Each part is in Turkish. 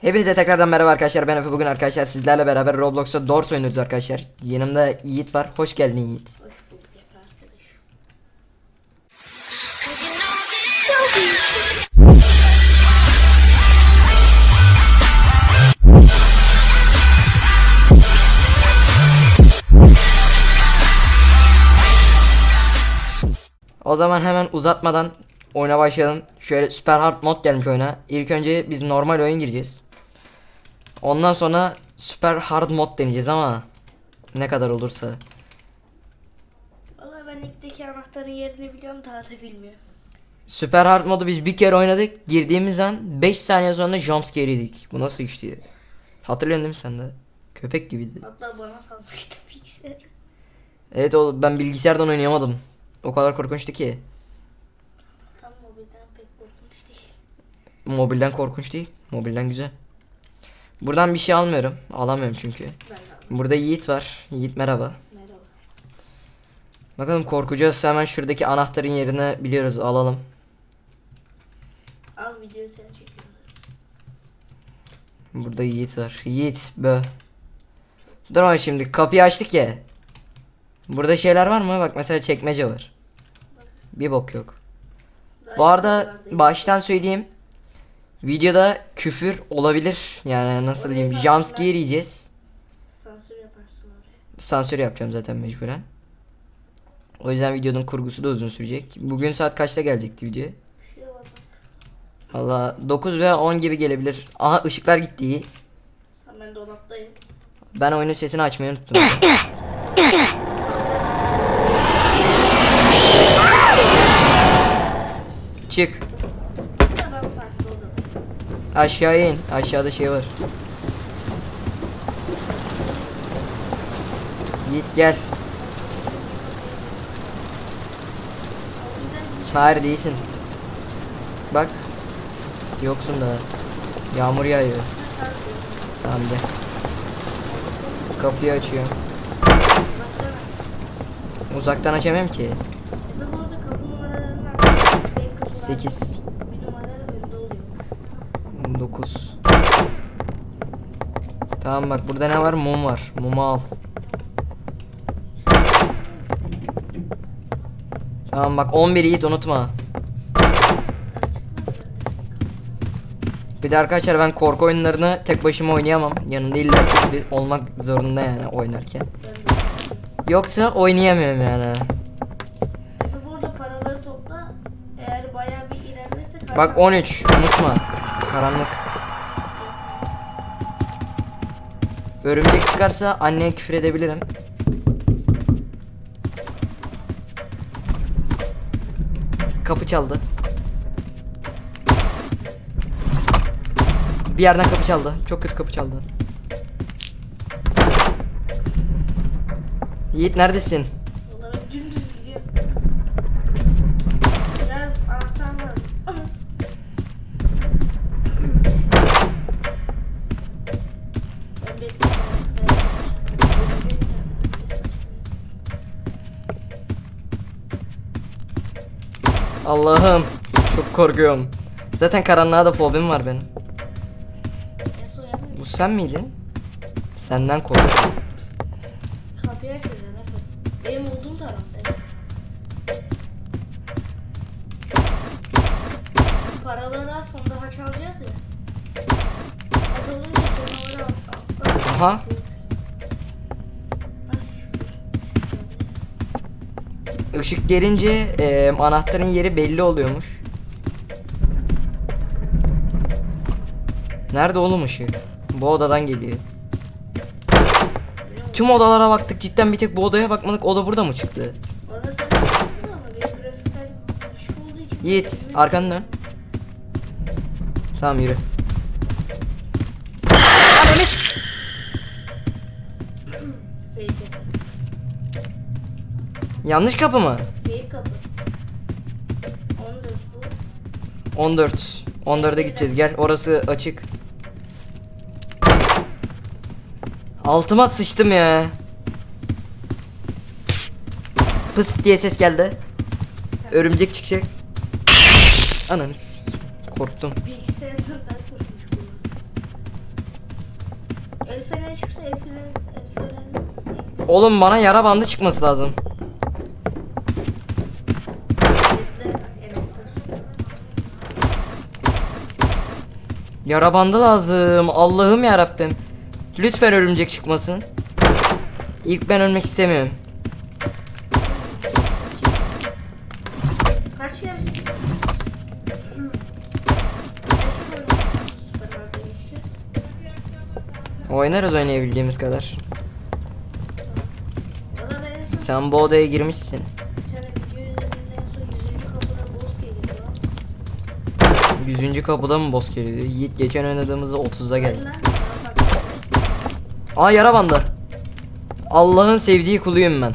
Hepinize tekrardan merhaba arkadaşlar ben Efe. Bugün arkadaşlar sizlerle beraber Roblox'ta Doors oynuyoruz arkadaşlar. Yanımda Yiğit var. Hoş geldin Yiğit. Hoş. O zaman hemen uzatmadan oyuna başlayalım. Şöyle süper hard mod gelmiş oyuna. İlk önce biz normal oyun gireceğiz Ondan sonra süper hard mod deneyeceğiz ama Ne kadar olursa Valla ben ilkteki anahtarın yerini biliyorum daha da bilmiyorum. Süper hard modu biz bir kere oynadık Girdiğimiz an 5 saniye sonra jumpscare yedik Bu nasıl işti Hatırlıyorsun değil mi sen de Köpek gibiydi Hatta bana salmıştı bilgisayarı. Evet oğlum ben bilgisayardan oynayamadım O kadar korkunçtu ki Tam mobilden pek korkmuş değil. Mobilden korkunç değil. Mobilden güzel. Buradan bir şey almıyorum. Alamıyorum çünkü. Burada Yiğit var. Yiğit merhaba. Merhaba. Bakalım korkacağız. Hemen şuradaki anahtarın yerine biliyoruz. Alalım. Al videoyu sen çekiyorsun. Burada Yiğit var. Yiğit bö. Dur ama şimdi kapıyı açtık ya. Burada şeyler var mı? Bak mesela çekmece var. Bir bok yok. Bu arada baştan söyleyeyim. Videoda küfür olabilir. Yani nasıl Oraya diyeyim? Jumpscare yiyeceğiz. Sansür yaparsın oraya. Sansür yapacağım zaten mecburen. O yüzden videonun kurgusu da uzun sürecek. Bugün saat kaçta gelecekti video? Şey. Valla 9 veya 10 gibi gelebilir. Aha ışıklar gitti Yiğit. Ben dolaptayım. Ben oyunun sesini açmayı unuttum. Çık. Bu da ben farklı oldum. Aşağıya in. Aşağıda şey var. Yiğit gel. Hayır değilsin. Bak. Yoksun da. Yağmur yağıyor. Tamam gel. Kapıyı açıyorum. Uzaktan açamam ki. Efe bu arada kapı numaralarından fake kapılar 8 9 Tamam bak burada ne var? Mum var. Mumu al. Tamam bak 11 Yiğit unutma. Bir de arkadaşlar ben korku oyunlarını tek başıma oynayamam. Yanında illa olmak zorunda yani oynarken. Yoksa oynayamıyorum yani. Bak 13 unutma. Karanlık. Örümcek çıkarsa anneye küfür edebilirim. Kapı çaldı. Bir yerden kapı çaldı. Çok kötü kapı çaldı. Yiğit neredesin? Onlara dümdüz gidiyor. Biraz anahtar var. Ben bekliyorum. Allah'ım çok korkuyorum. Zaten karanlığa da fobim var benim. Bu sen miydin? Senden korkuyorum. Kapıyı açacaksın Efe. Benim olduğum tarafta. evet. Paraları az sonra haç alacağız ya. Haç olunca canavarı al. alttan Aha. Işık gelince e, anahtarın yeri belli oluyormuş. Nerede oğlum ışık? Bu odadan geliyor. Tüm odalara baktık cidden bir tek bu odaya bakmadık. Oda burada mı çıktı? Yiğit arkanı dön. Tamam yürü. Yanlış kapı mı? Fake kapı. 14 bu. 14. 14'e gideceğiz gel orası açık. Altıma sıçtım ya. Pıs diye ses geldi. Örümcek çıkacak. Ananı s- Korktum. Oğlum bana yara bandı çıkması lazım. bekle, envanter. Yara bandı lazım. Allah'ım ya Rabbim. Lütfen örümcek çıkmasın. İlk ben ölmek istemiyorum. Oynarız oynayabildiğimiz kadar. Sen bu odaya girmişsin. 100. kapıda mı boss geliyor? Yiğit geçen oynadığımızda 30'a geldi. Aa yara bandı. Allah'ın sevdiği kuluyum ben.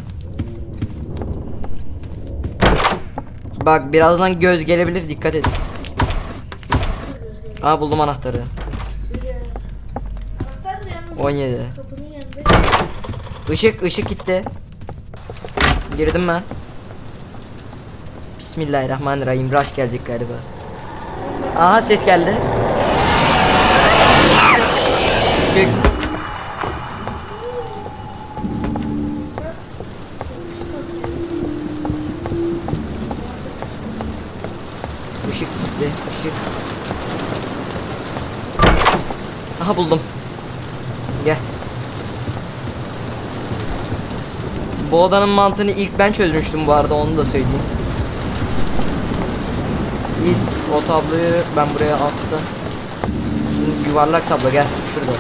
Bak birazdan göz gelebilir dikkat et. Aa buldum anahtarı. 17. Kapının yanında Işık ışık gitti. Girdim ben. Bismillahirrahmanirrahim. Rush gelecek galiba. Aha ses geldi. Işık. Işık gitti. Işık. Aha buldum. Gel. Bu odanın mantığını ilk ben çözmüştüm bu arada onu da söyleyeyim. Git o tabloyu ben buraya astım. Şimdi yuvarlak tablo gel şurada.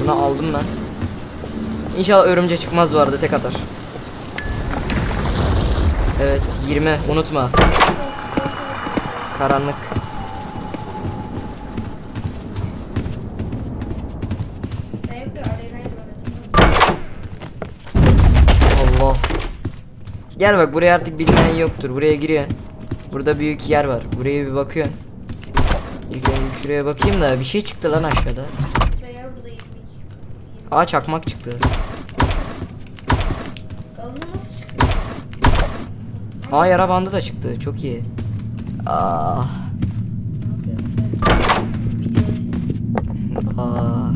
Bunu aldım ben. İnşallah örümce çıkmaz arada tek atar. Evet 20 unutma. Karanlık. Allah. Gel bak buraya artık bilmeyen yoktur. Buraya giriyorsun. Burada büyük yer var. Buraya bir bakıyorsun. İlk önce şuraya bakayım da bir şey çıktı lan aşağıda. Veya burada 20. Aa çakmak çıktı. Aa yara bandı da çıktı. Çok iyi. Ah. Aa.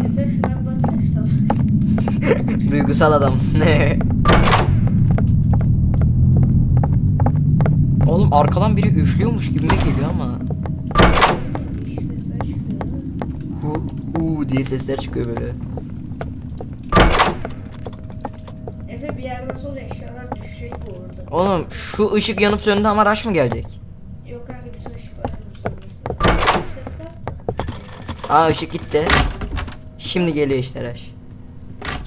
İşte. Duygusal adam. Oğlum arkadan biri üflüyormuş gibime geliyor ama. Hu hu diye sesler çıkıyor böyle. Efe bir yerden sonra eşyalar düşecek bu arada. Oğlum şu ışık yanıp söndü ama rush mı gelecek? Yok kanka bir tane ışık var. sonrası. Ses kas. Aa ışık gitti. Şimdi geliyor işte rush.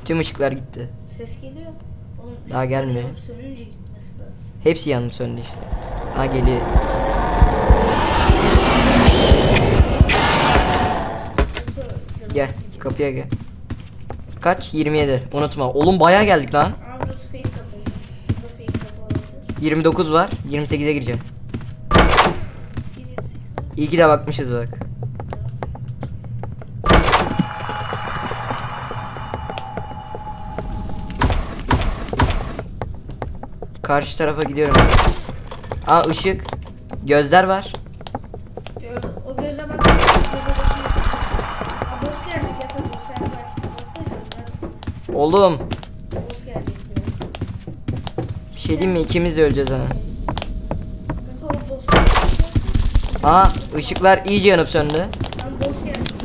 Tüm ışıklar gitti. Ses geliyor. Oğlum, Daha ışıklar gelmiyor. Sönünce gitmesi lazım. Hepsi yanıp söndü işte. Ha geliyor. Gel kapıya gel. Kaç? 27. Unutma. Oğlum bayağı geldik lan. Ama burası fake kapı. Burada fake kapı olabilir. 29 var. 28'e gireceğim. 28. İyi ki de bakmışız bak. Karşı tarafa gidiyorum. Aa ışık. Gözler var. Gör, o göze bak. Oğlum. Bir şey diyeyim mi? İkimiz öleceğiz ha. Aa ışıklar iyice yanıp söndü. Lan boss gelecek.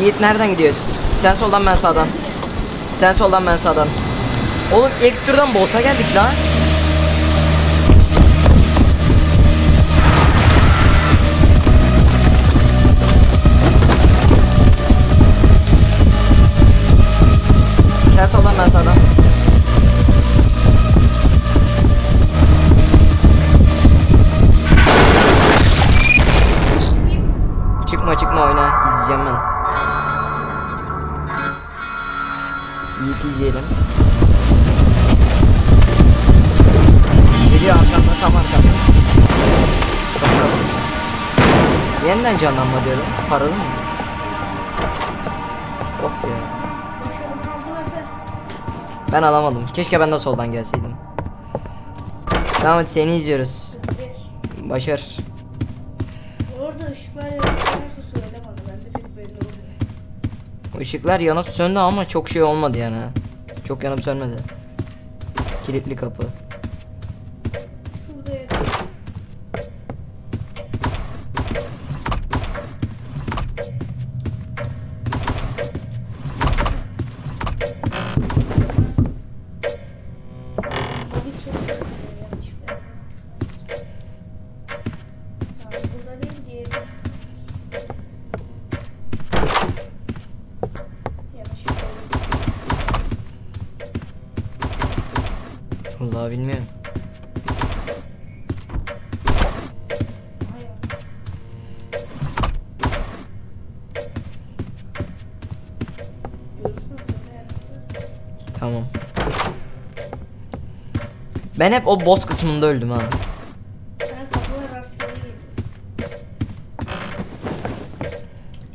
Yiğit nereden gidiyoruz? Sen soldan ben sağdan. Sen soldan ben sağdan. Oğlum ilk turdan boss'a geldik lan. Sen soldan ben sağdan. Yiğit'i izleyelim. Geliyor arkamda tam arkamda. Bakalım. Yeniden canlanma diyorum. Paralı mı? Of ya. Ben alamadım. Keşke ben de soldan gelseydim. Tamam hadi seni izliyoruz. Başar. Orada ışıklar yanarsa söyle bana. Ben de pek belli olmuyor. Işıklar yanıp söndü ama çok şey olmadı yani. Çok yanıp sönmedi. Kilitli kapı. Şurada yanar. Abi çok sıkıntı yanlışlıkla. Tamam, burada değil, diğeri. Yanlışlıkla. Vallahi bilmiyorum. Tamam. Ben hep o boss kısmında öldüm ha.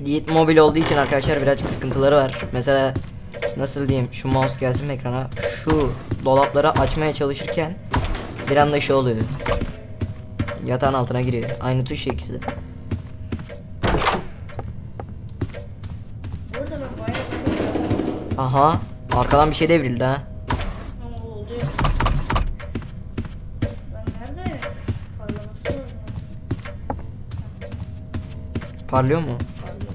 Yiğit mobil olduğu için arkadaşlar birazcık sıkıntıları var. Mesela nasıl diyeyim şu mouse gelsin ekrana? Şu dolapları açmaya çalışırken bir anda şey oluyor. Yatağın altına giriyor. Aynı tuş ikisi de. Aha arkadan bir şey devrildi ha. Parlıyor mu? Parlıyor.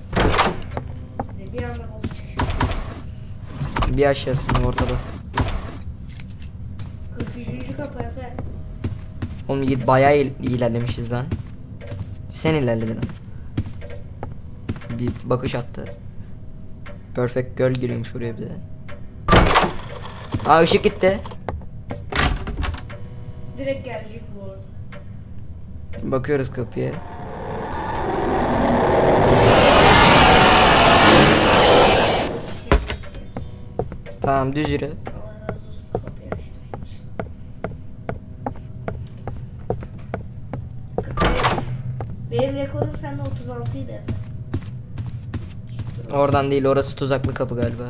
Bir aşağısında ortada. 43. kapı Efe. Oğlum Yiğit bayağı il- ilerlemişiz lan. Sen ilerledin. Bir bakış attı. Perfect girl giriyormuş oraya bir de. Aa ışık gitti. Direkt gelecek bu arada. Bakıyoruz kapıya. Tamam düz yürü. Allah razı olsun kapıyı açtım. Benim rekorum sende 36 idi Efe. Oradan değil orası tuzaklı kapı galiba.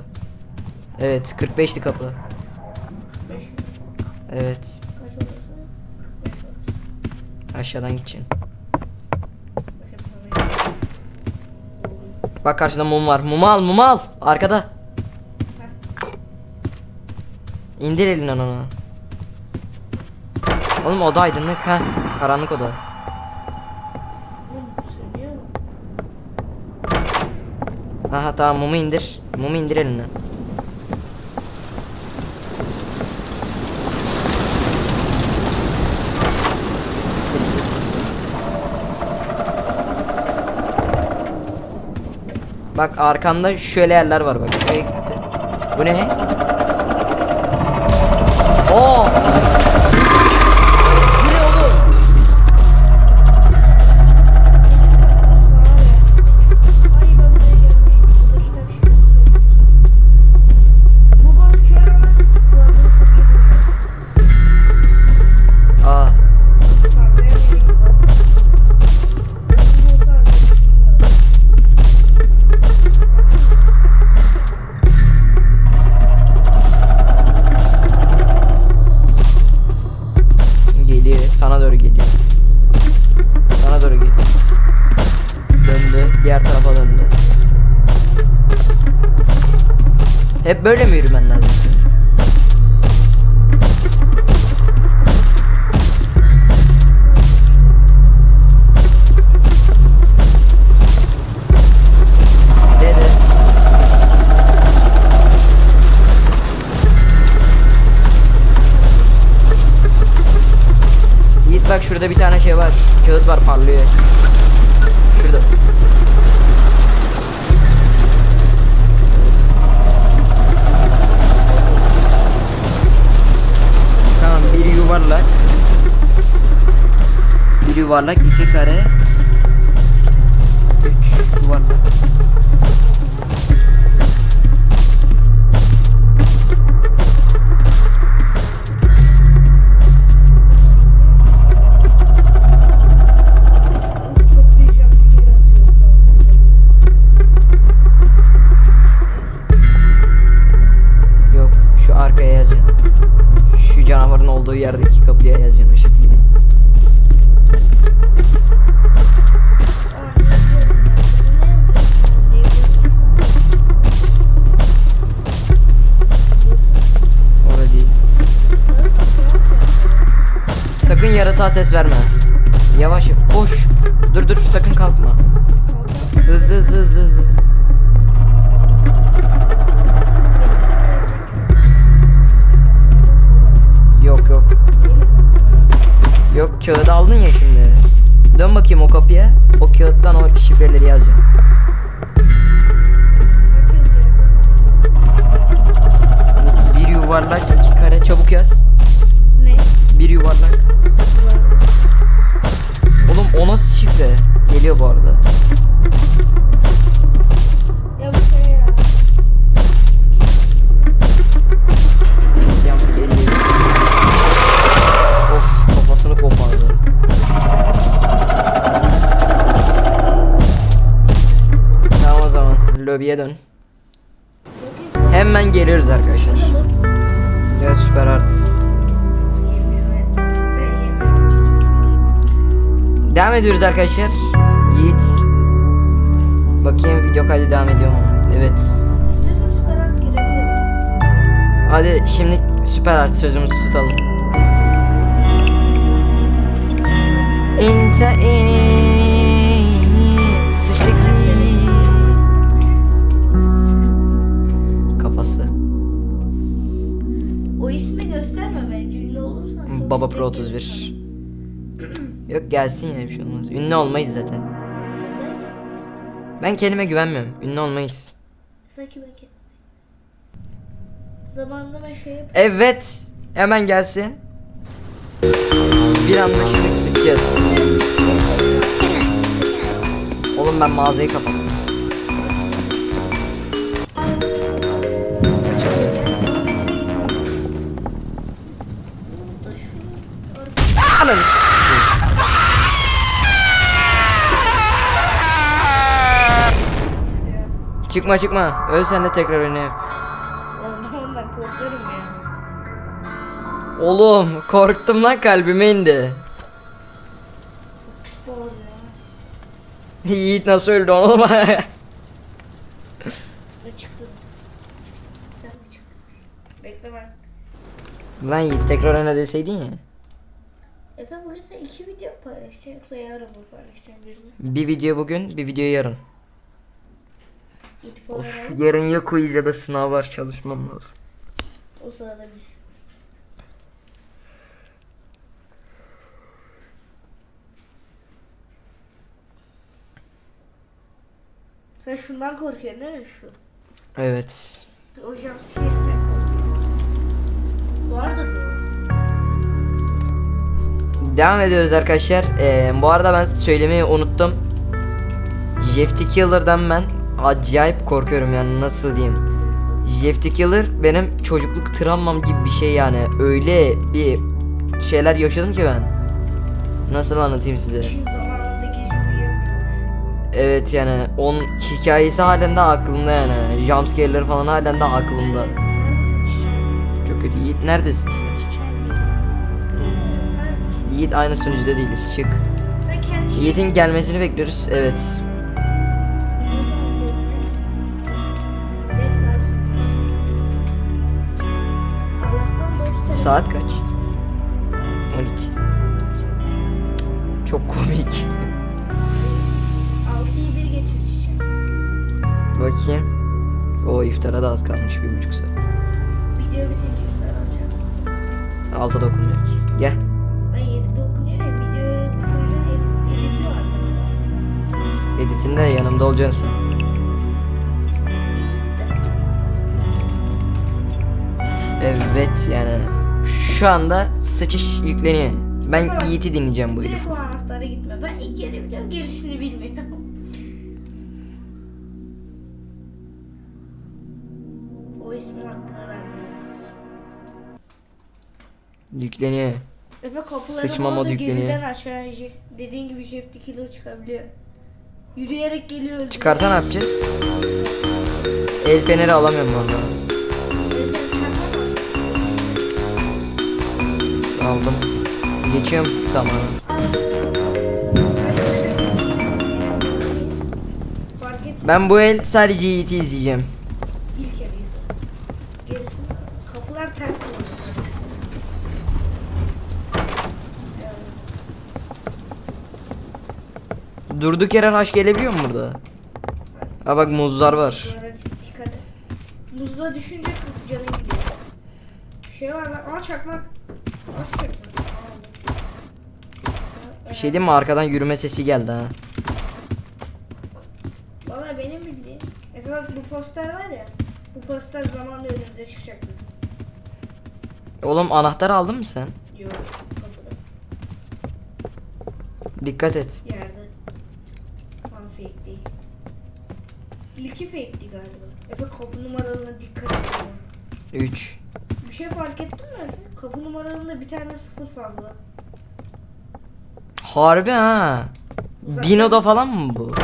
Evet 45'ti kapı. 45 mi? Evet Kaç orası? 45 orası. aşağıdan gideceksin. Bak karşında mum var. Mumu al mumu al. Arkada. İndir elinden onu. Oğlum oda aydınlık ha. Karanlık oda. Oğlum sönüyor mu? Aha tamam mumu indir. Mumu indir elinden. Bak arkanda şöyle yerler var bak. Şuraya gitti. Bu ne? Oo! Böyle mi yürümen lazım? Yiğit bak şurada bir tane şey var. Kağıt var parlıyor. Bir yuvarlak. Bir yuvarlak iki kare. Sakın yaratığa ses verme. Yavaş. Koş. Dur dur sakın kalkma. Hızlı hızlı hızlı hızlı. Yok yok. Yok kağıdı aldın ya şimdi. Dön bakayım o kapıya. O kağıttan o şifreleri yazacağım. Bir yuvarlak iki kare çabuk yaz. Ne? Bir yuvarlak. O nasıl şifre? Geliyor bu arada. Ediyoruz arkadaşlar. Yiğit. Bakayım video kaydı devam ediyor mu? Evet. Hadi şimdi süper art sözümüzü tutalım. İnte sıçtık kafası. O ismi gösterme bence ünlü olursan. Baba Pro gelir 31. Yok gelsin ya bir şey olmaz. Ünlü olmayız zaten. Ben kendime güvenmiyorum. Ünlü olmayız. Sanki belki. Zamanında ben şey. Evet. Hemen gelsin. Bir anda şimdi sıçacağız. Oğlum ben mağazayı kapattım. Çıkma çıkma. Öl sen de tekrar oyna yap. Oğlum ben ondan korkarım ya. Oğlum korktum lan kalbime indi. Çok pis ya. Yiğit nasıl öldü oğlum? Bekle ben. lan Yiğit tekrar oyna deseydin ya. Efe bugün sen iki video paylaşacaksın yoksa yarın mı paylaşacaksın birini? Bir video bugün, bir video yarın. Olarak Yarın ya quiz ya da sınav var çalışmam lazım. o sırada biz. Sen şundan korkuyorsun değil mi şu? Evet. Hocam. Vardır bu. Devam ediyoruz arkadaşlar. Ee, bu arada ben söylemeyi unuttum. Jeff Killer'dan ben acayip korkuyorum yani nasıl diyeyim. Jeff the Killer benim çocukluk travmam gibi bir şey yani. Öyle bir şeyler yaşadım ki ben. Nasıl anlatayım size? Evet yani onun hikayesi halen de aklımda yani. Jumpscare'leri falan halen de aklımda. Çok kötü. Yiğit neredesin sen? Yiğit aynı sunucuda değiliz. Çık. Yiğit'in gelmesini bekliyoruz. Evet. Saat kaç? 12. Çok komik. Altıyı bir geçiyor çiçeğim. Bakayım. O iftara da az kalmış bir buçuk saat. Video bitince iftar açarsın. Alta dokunmuyor ki. Gel. Ben 7'de okunuyor ya video bitince edit, editi var. Editinde yanımda olacaksın sen. Evet yani şu anda sıçış yükleniyor. Ben Yiğit'i dinleyeceğim bu Direkt herif. o anahtara gitme. Ben ilk yeri biliyorum gerisini bilmiyorum. o ismin hakkını vermiyorum. Yükleniyor. Efe kapıları Sıçma bu modu arada yükleniyor. aşağı dediğin gibi Jeff killer çıkabiliyor. Yürüyerek geliyor. öldürüyor. Çıkarsa ne yapacağız? El feneri alamıyorum bu arada. Aldım. Geçiyorum zamanı. Ben bu el sadece Yiğit'i izleyeceğim. Durduk yere rush gelebiliyor mu burada? Ha bak muzlar var. Muzla düşünce canın gidiyor. Şey var lan. Aa çakmak. Aa şu çakmak. Aa, Bir şey diyeyim mi arkadan yürüme sesi geldi ha. Valla benim bildiğim. Efe bak bu poster var ya. Bu poster zamanla önümüze çıkacak bizim. Oğlum anahtarı aldın mı sen? Yok. Kapıda. Dikkat et. Yerde. Tam fake değil. İlki fake'ti galiba. Efe kapı numaralarına dikkat et. 3. Bir şey fark ettin mi Efe? Kapı numaralarında bir tane sıfır fazla. Harbi ha. Bino'da falan mı bu?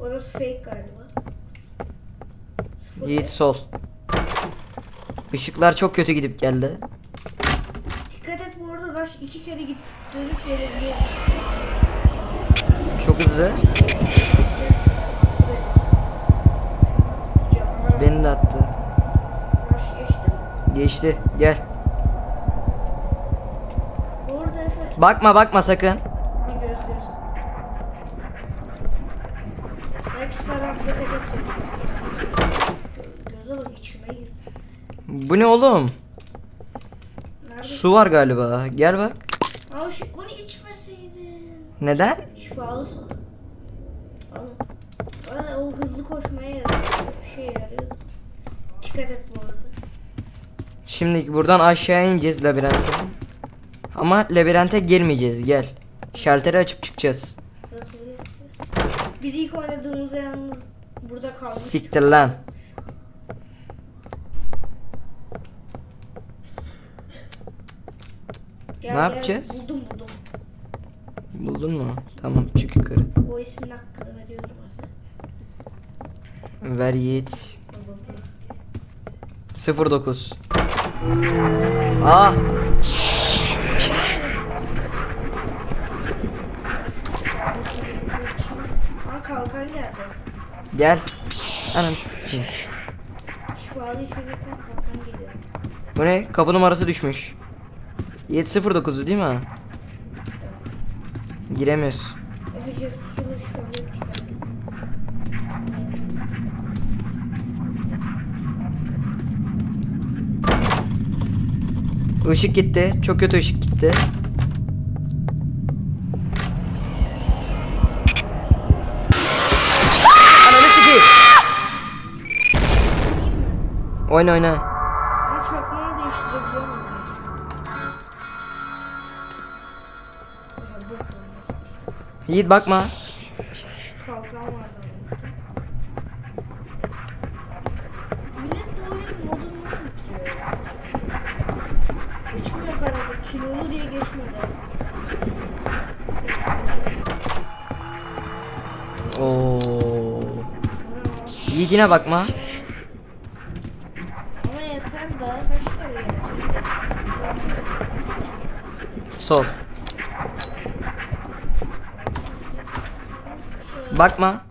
Orası fake galiba. Yiğit sol. Işıklar çok kötü gidip geldi. Dikkat et bu arada Rush iki kere git dönüp gelebiliyor. Çok hızlı. Canavar Beni de attı. Geçti. Gel. Bakma bakma sakın. Bu ne oğlum? Nerede? Su var galiba. Gel bak. Şu, bunu içmeseydin. Neden? Şifalı su. Alın. Aa, o hızlı koşmaya yarıyor. Bir şey yarıyor. Dikkat et bu arada. Şimdi buradan aşağı ineceğiz labirente. Ama labirente girmeyeceğiz. Gel. Şalteri açıp çıkacağız. Biz ilk oynadığımızda yalnız burada kalmış. Siktir lan. Gel, Ne gel, yapacağız? Buldum buldum. Buldun mu? Tamam çık yukarı. O ismin hakkını veriyorum Efe. Ver Yiğit. Baba, bu. 09. Aa. Aa kalkan geldi. Gel. Ananı sikeyim. Şifalı içecekten kalkan geliyor. Bu ne? Kapı numarası düşmüş. 709 değil mi? Giremiyoruz Jeff Killer şu an dikkat. Işık gitti. Çok kötü ışık gitti. Ananı sikeyim. Oyna oyna. Çakmağı değiştirebiliyor Yiğit bakma. Kilolu diye geçmedi. Oo. Yine bakma. Ama yeter daha gelecek? Sol. Bakma.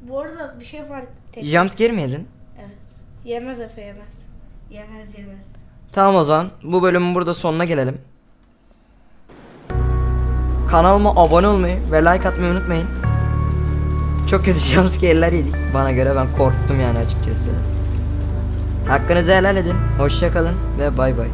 Bu arada bir şey fark tek. Jumpscare mi yedin? Evet. Yemez Efe yemez. Yemez yemez. Tamam o zaman bu bölümün burada sonuna gelelim. Kanalıma abone olmayı ve like atmayı unutmayın. Çok kötü jumpscare'ler yedik. Bana göre ben korktum yani açıkçası. Hakkınızı helal edin. Hoşça kalın ve bay bay.